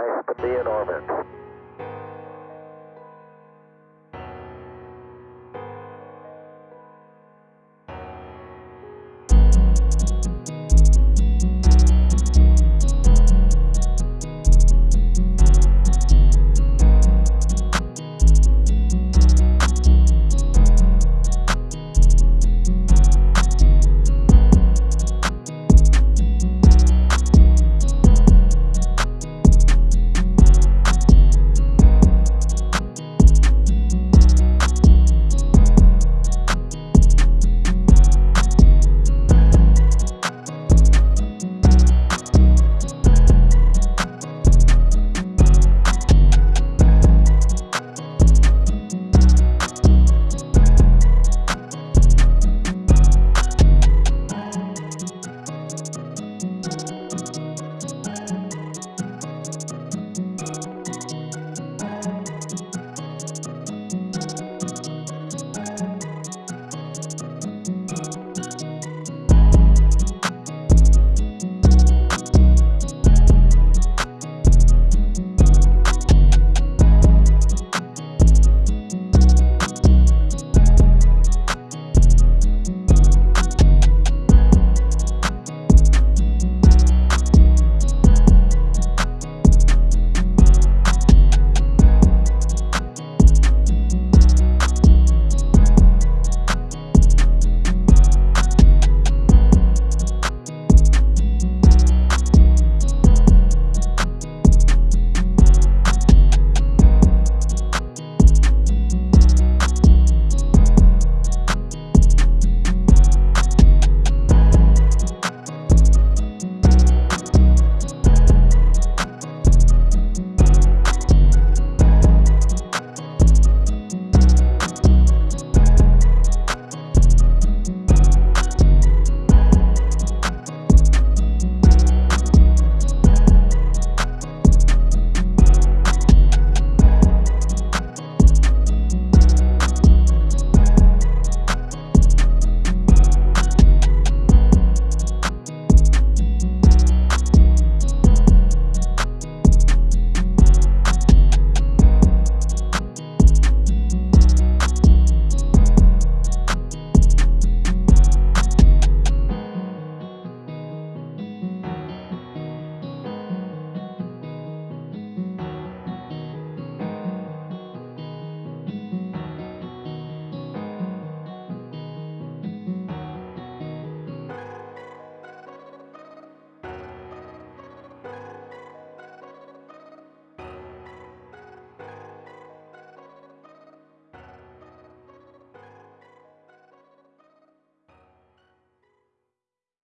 Nice to be in orbit.